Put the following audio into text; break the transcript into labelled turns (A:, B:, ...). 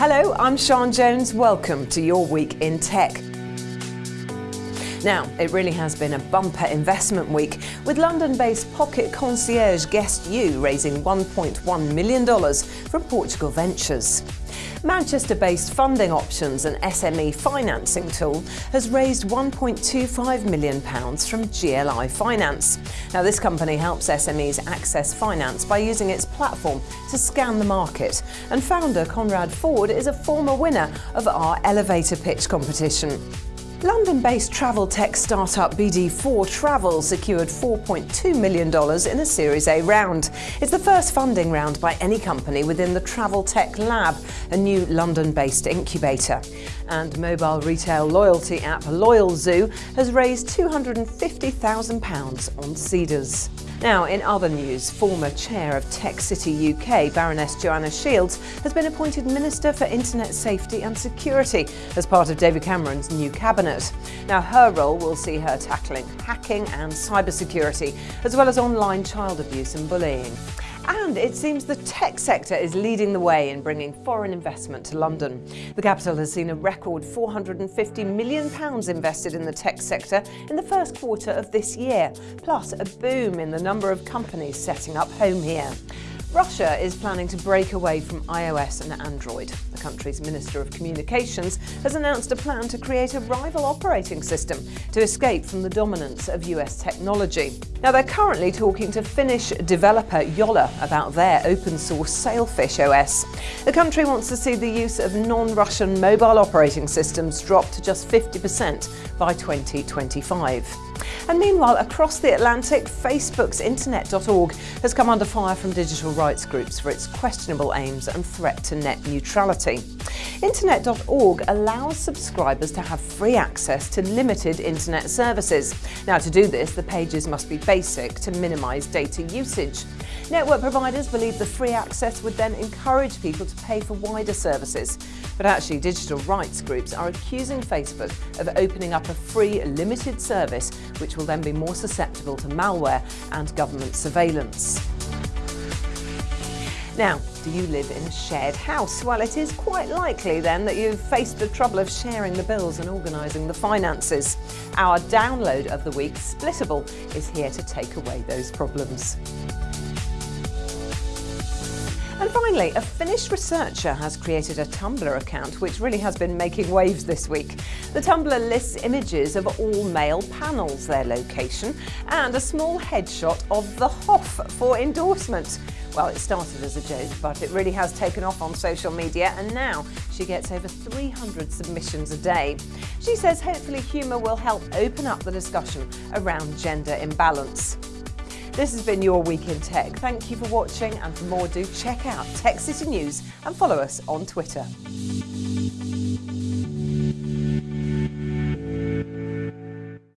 A: Hello, I'm Sean Jones. Welcome to your week in tech. Now, it really has been a bumper investment week, with London-based Pocket Concierge Guest U raising $1.1 million from Portugal Ventures. Manchester-based Funding Options, an SME financing tool, has raised £1.25 million from GLI Finance. Now, this company helps SMEs access finance by using its platform to scan the market. And founder Conrad Ford is a former winner of our elevator pitch competition. London-based travel tech startup BD4 Travel secured $4.2 million in a Series A round. It's the first funding round by any company within the Travel Tech Lab, a new London-based incubator. And mobile retail loyalty app LoyalZoo has raised £250,000 on Seedrs. Now, in other news, former chair of Tech City UK, Baroness Joanna Shields, has been appointed Minister for Internet Safety and Security as part of David Cameron's new cabinet. Now, her role will see her tackling hacking and cybersecurity, as well as online child abuse and bullying. And it seems the tech sector is leading the way in bringing foreign investment to London. The capital has seen a record £450 million invested in the tech sector in the first quarter of this year, plus a boom in the number of companies setting up home here. Russia is planning to break away from iOS and Android. The country's Minister of Communications has announced a plan to create a rival operating system to escape from the dominance of US technology. Now, they're currently talking to Finnish developer Jolla about their open source Sailfish OS. The country wants to see the use of non-Russian mobile operating systems drop to just 50% by 2025. And meanwhile, across the Atlantic, Facebook's Internet.org has come under fire from digital rights groups for its questionable aims and threat to net neutrality. Internet.org allows subscribers to have free access to limited internet services. Now, to do this, the pages must be basic to minimise data usage. Network providers believe the free access would then encourage people to pay for wider services. But actually, digital rights groups are accusing Facebook of opening up a free, limited service which will then be more susceptible to malware and government surveillance. Now, do you live in a shared house? Well, it is quite likely then that you've faced the trouble of sharing the bills and organising the finances. Our download of the week, Splittable, is here to take away those problems. And finally, a Finnish researcher has created a Tumblr account which really has been making waves this week. The Tumblr lists images of all male panels, their location, and a small headshot of the Hoff for endorsement. Well, it started as a joke, but it really has taken off on social media, and now she gets over 300 submissions a day. She says hopefully humour will help open up the discussion around gender imbalance. This has been your Week in Tech. Thank you for watching and for more do check out Tech City News and follow us on Twitter.